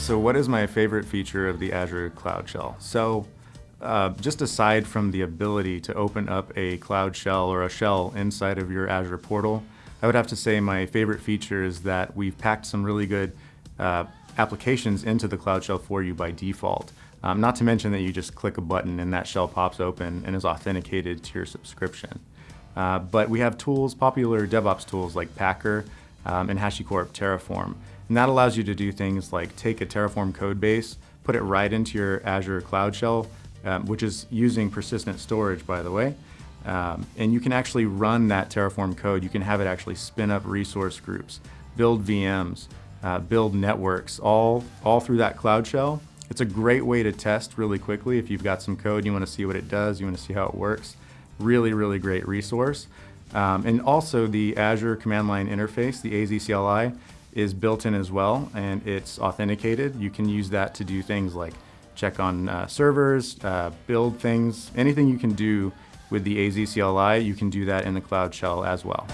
So what is my favorite feature of the Azure Cloud Shell? So uh, just aside from the ability to open up a Cloud Shell or a shell inside of your Azure portal, I would have to say my favorite feature is that we've packed some really good uh, applications into the Cloud Shell for you by default. Um, not to mention that you just click a button and that shell pops open and is authenticated to your subscription. Uh, but we have tools, popular DevOps tools like Packer um, and HashiCorp Terraform. And that allows you to do things like take a Terraform code base, put it right into your Azure Cloud Shell, um, which is using persistent storage, by the way. Um, and you can actually run that Terraform code. You can have it actually spin up resource groups, build VMs, uh, build networks, all, all through that Cloud Shell. It's a great way to test really quickly if you've got some code, you want to see what it does, you want to see how it works. Really, really great resource. Um, and also the Azure command line interface, the AZ CLI, is built in as well and it's authenticated. You can use that to do things like check on uh, servers, uh, build things, anything you can do with the AZ CLI, you can do that in the Cloud Shell as well.